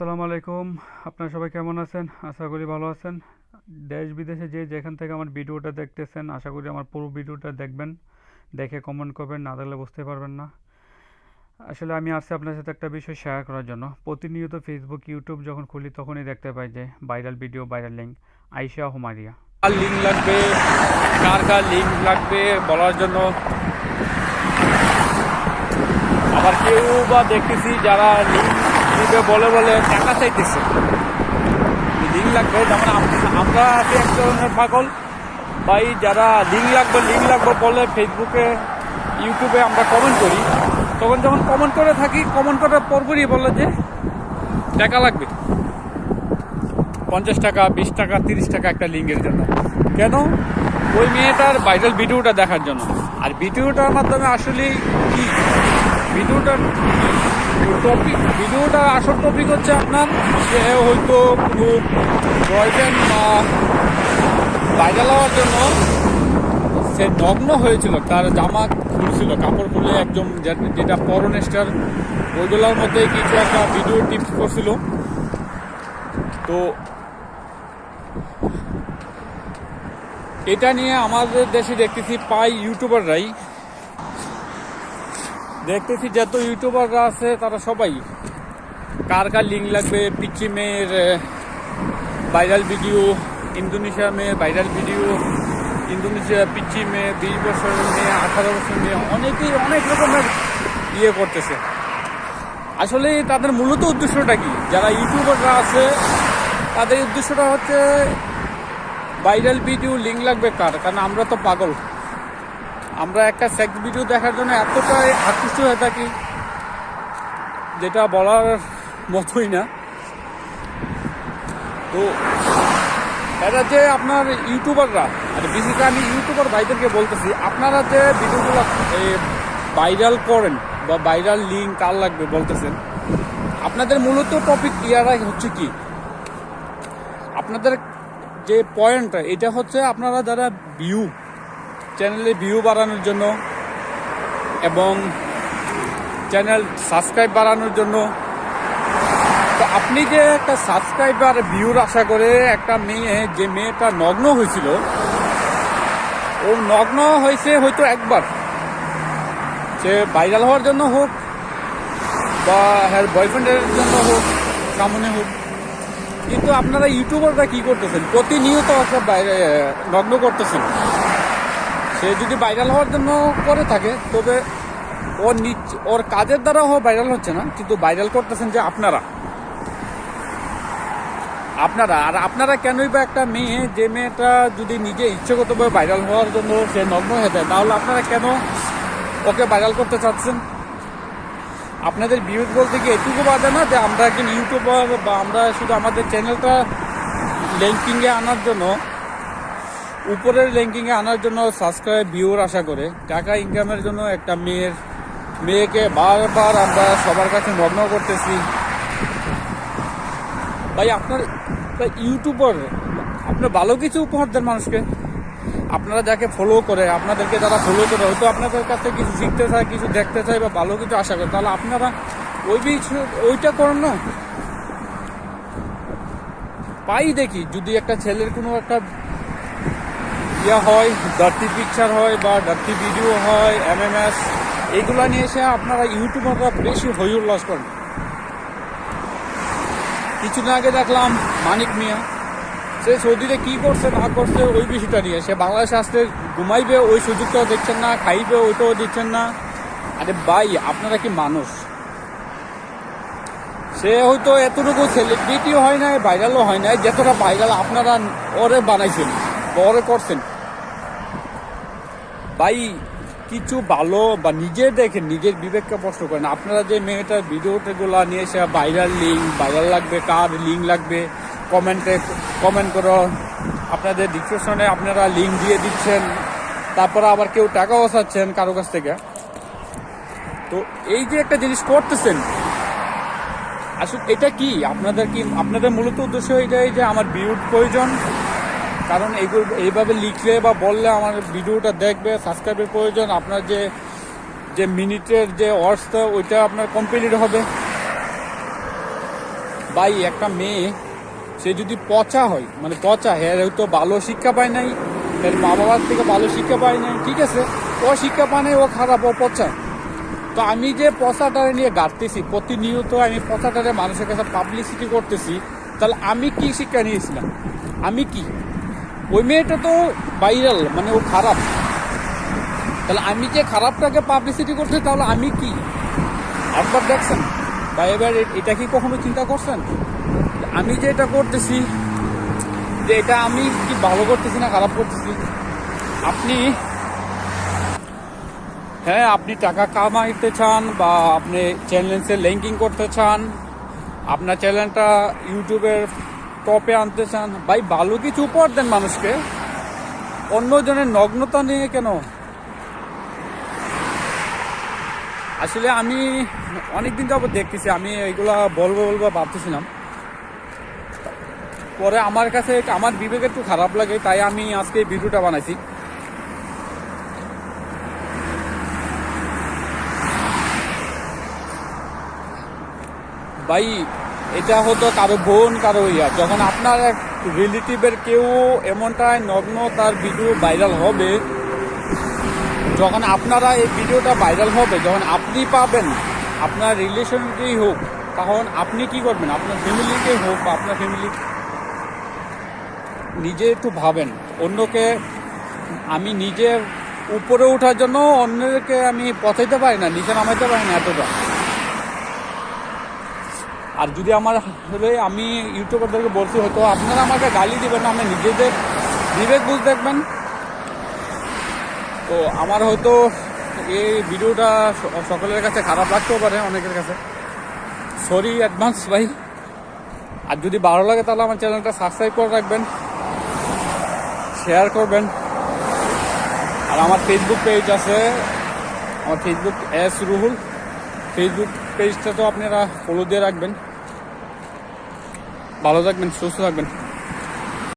আসসালামু আলাইকুম। আপনারা সবাই কেমন আছেন? আশা করি ভালো আছেন। দেশ বিদেশে যে যেখান থেকে আমার ভিডিওটা দেখতেছেন, আশা করি আমার পুরো ভিডিওটা দেখবেন। দেখে কমেন্ট করবেন, না দেখলে বুঝতে পারবেন না। আসলে আমি আসছি আপনার সাথে একটা বিষয় শেয়ার করার জন্য। প্রতিনিয়ত ফেসবুক ইউটিউব যখন খুলি, তখনই দেখতে পাই যে ভাইরাল ভিডিও ভাইরাল লিঙ্ক আইসা হুমারিয়া কার লিঙ্ক লাগবে? কার কার লিঙ্ক লাগবে? বলার জন্য আবার কেউ বা দেখতেছি যারা লিঙ্ক দিবে বলে বলে, টাকা চাইতেছে। লিঙ্ক লাগবে যেমন আমরা আছি এক ধরনের পাগল। ভাই, যারা লিঙ্ক লাগবে লিঙ্ক লাগবে বলে ফেসবুকে ইউটিউবে আমরা কমেন্ট করি। তখন যখন কমেন্ট করে থাকি কমেন্ট করার পরপরই বলে যে, টাকা লাগবে। পঞ্চাশ টাকা, বিশ টাকা, তিরিশ টাকা একটা লিঙ্কের জন্য। কেন? ওই মেয়েটার ভাইরাল ভিডিওটা দেখার জন্য। আর ভিডিওটার মাধ্যমে আসলে কি? ভিডিওটার টপিক ভিডিওটার আসল টপিক হচ্ছে আপনার সে হয়তো কোনো বয়ফ্রেন্ড বা ভাইরাল হওয়ার জন্য সে নগ্ন হয়েছিল, তার জামা খুলছিল, কাপড় খুলে একদম যেটা পরনেস্টার ওইগুলোর মধ্যে কিছু একটা ভিডিও টিপস করছিল। তো এটা নিয়ে আমাদের দেশে দেখতেছি পাই ইউটিউবাররাই দেখতেছি যত ইউটিউবাররা আছে, তারা সবাই। কার কার লিঙ্ক লাগবে পিচি মেয়ের ভাইরাল ভিডিও ইন্দোনেশিয়া মেয়ের ভাইরাল ভিডিও ইন্দোনেশিয়া পিচি মেয়ে, বিশ বছরের মেয়ে, আঠারো বছর মেয়ে, অনেকেই অনেক রকমের ইয়ে করতেছে। আসলে তাদের মূলত উদ্দেশ্যটা কি? যারা ইউটিউবাররা আছে, তাদের উদ্দেশ্যটা হচ্ছে ভাইরাল ভিডিও লিঙ্ক লাগবে কার? কারণ আমরা তো পাগল। আমরা একটা সেক্স ভিডিও দেখার জন্য এতটাই আকৃষ্ট হয়ে থাকি, যেটা বলার মতোই না। তো এটা যে আপনার ইউটিউবাররা আর বিশেষ করে আমি ইউটিউবার ভাইদেরকে বলতেছি, আপনারা যে ভিডিওগুলো ভাইরাল করেন বা ভাইরাল লিঙ্ক কার লাগবে বলতেছেন, আপনাদের মূলত টপিক ইয়ারাই হচ্ছে কি? আপনাদের যে পয়েন্টটা এটা হচ্ছে আপনারা যারা ভিউ চ্যানেলে ভিউ বাড়ানোর জন্য এবং চ্যানেল সাবস্ক্রাইব বাড়ানোর জন্য। তো আপনি যে একটা সাবস্ক্রাইবার ভিউর আশা করে একটা মেয়ে, যে মেয়েটা নগ্ন হয়েছিল, ও নগ্ন হয়েছে হয়তো একবার। সে ভাইরাল হওয়ার জন্য হোক বা হ্যার বয়ফ্রেন্ডের জন্য হোক, সামনে হোক। কিন্তু আপনারা ইউটিউবাররা কি করতেছেন? প্রতিনিয়ত একটা নগ্ন করতেছেন। সে যদি ভাইরাল হওয়ার জন্য করে থাকে, তবে ওর নিজ, ওর কাজের দ্বারা ও ভাইরাল হচ্ছে না, কিন্তু ভাইরাল করতেছেন যে আপনারা। আপনারা, আর আপনারা কেনই বা একটা মেয়ে, যে মেয়েটা যদি নিজে ইচ্ছাগতভাবে ভাইরাল হওয়ার জন্য সে নগ্ন হয়ে যায়, তাহলে আপনারা কেন ওকে ভাইরাল করতে চাচ্ছেন? আপনাদের ভিউজ বলতে কি এটুকু বাদে না যে আমরা একজন ইউটিউবার বা আমরা শুধু আমাদের চ্যানেলটা র্যাঙ্কিংয়ে আনার জন্য উপরের র্যাঙ্কিংয়ে আনার জন্য সাবস্ক্রাইব ভিউর আশা করে। টাকা ইনকামের জন্য একটা মেয়ের মেয়েকে বারবার আমরা সবার কাছে মগ্ন করতেছি। ভাই, আপনার ইউটিউবার আপনার ভালো কিছু উপহার দেন মানুষকে। আপনারা যাকে ফলো করে, আপনাদেরকে যারা ফলো করে, হয়তো আপনাদের কাছে কিছু শিখতে চায়, কিছু দেখতে চায় বা ভালো কিছু আশা করে, তাহলে আপনারা ওই বিষয় ওইটা করেন না। পাই দেখি, যদি একটা ছেলের কোনো একটা ইয়া হয় ডার্টি পিকচার হয় বা ডার্টি ভিডিও হয় এমএমএস এইগুলো নিয়ে এসে আপনারা ইউটিউবাররা বেশি হই উল্লাস করেন কিছুদিন আগে দেখলাম মানিক মিয়া, সে সৌদিতে কি করছে, না করছে, ওই বিষয়টা নিয়ে। সে বাংলাদেশে আসতে ঘুমাইবে, ওই সুযোগটাও দেখছেন না, খাইবে, ওইটাও দিচ্ছেন না। আরে ভাই, আপনারা কি মানুষ? সে হয়তো এতটুকু সেলিব্রিটিও হয় নাই ভাইরালও হয় নাই, যতটা ভাইরাল আপনারা ওরে বানাইছেন ওরে করছেন। ভাই, কিছু ভালো বা নিজে দেখেন, নিজের বিবেককে প্রশ্ন করেন। আপনারা যে মেয়েটার ভিডিওগুলো নিয়ে এসে ভাইরাল লিঙ্ক ভাইরাল লাগবে, কার লিঙ্ক লাগবে কমেন্টে কমেন্ট করো। আপনাদের ডিসক্রিপশনে আপনারা লিঙ্ক দিয়ে দিচ্ছেন। তারপরে আবার কেউ টাকাও বসাচ্ছেন কারও কাছ থেকে। তো এই যে একটা জিনিস করতেছেন, আসলে এটা কি? আপনাদের কি, আপনাদের মূলত উদ্দেশ্য এটাই যে আমার ভিউর প্রয়োজন? কারণ এইগুলো এইভাবে লিখলে বা বললে আমার ভিডিওটা দেখবে সাবস্ক্রাইবের প্রয়োজন। আপনার যে যে মিনিটের যে ওয়ার্সটা ওইটা আপনার কমপ্লিট হবে। ভাই, একটা মেয়ে, সে যদি পচা হয় মানে পচা হ্যাঁ হয়তো ভালো শিক্ষা পায় নাই এর মা বাবার থেকে ভালো শিক্ষা পায় নাই, ঠিক আছে, ও শিক্ষা পায় নাই, ও খারাপ, ও পচা। তো আমি যে পচাটারে নিয়ে গাড়তেছি প্রতিনিয়ত আমি পচাটারে মানুষের কাছে পাবলিসিটি করতেছি, তাহলে আমি কি শিক্ষা নিয়েছিলাম? আমি কি? ওই মেয়েটা তো ভাইরাল মানে ও খারাপ। তাহলে আমি যে খারাপটাকে পাবলিসিটি করছি, তাহলে আমি কি? একবার দেখছেন? বা এবার এটা কি কখনো চিন্তা করছেন? আমি যে এটা করতেছি, যে এটা আমি কি ভালো করতেছি না খারাপ করতেছি? আপনি হ্যাঁ আপনি টাকা কামাইতে চান বা আপনি চ্যানেলসে লিঙ্কিং করতে চান, আপনার চ্যানেলটা ইউটিউবের টপে আনতে চান। ভাই ভালো কিছু উপহার দেন মানুষকে? অন্যজনের নগ্নতা নিয়ে কেন? আসলে আমি অনেকদিন যাবত দেখতেছি, আমি এইগুলা বলব বলব ভাবতেছিলাম। পরে আমার কাছে আমার বিবেক একটু খারাপ লাগে, তাই আমি আজকে ভিডিওটা বানাইছি। ভাই এটা হতো কারও বোন, কারও ইয়া। যখন আপনার এক রিলেটিভের কেউ এমনটাই নগ্ন, তার ভিডিও ভাইরাল হবে, যখন আপনারা এই ভিডিওটা ভাইরাল হবে, যখন আপনি পাবেন, আপনার রিলেশনকেই হোক, তখন আপনি কি করবেন? আপনার ফ্যামিলিকেই হোক বা আপনার ফ্যামিলি নিজে একটু ভাবেন। অন্যকে আমি নিজে উপরে ওঠার জন্য অন্যকে আমি পচাইতে পারি না, নিচে নামাইতে পারি না এতটা। আর যদি আমার আসলে আমি ইউটিউবারদেরকে বলছি, হয়তো আপনারা আমাকে গালি দেবেন না আমি নিজেদের বিবেক বুঝ দেখবেন। তো আমার হয়তো এই ভিডিওটা সকলের কাছে খারাপ লাগতেও পারে, অনেকের কাছে। সরি অ্যাডভান্স ভাই। আর যদি ভালো লাগে, তাহলে আমার চ্যানেলটা সাবস্ক্রাইব করে রাখবেন শেয়ার করবেন। আর আমার ফেসবুক পেজ আছে, আমার ফেসবুক এস রুহুল ফেসবুক পেজটা তো আপনারা ফলো দিয়ে রাখবেন। ভালো থাকবেন সুস্থ থাকবেন।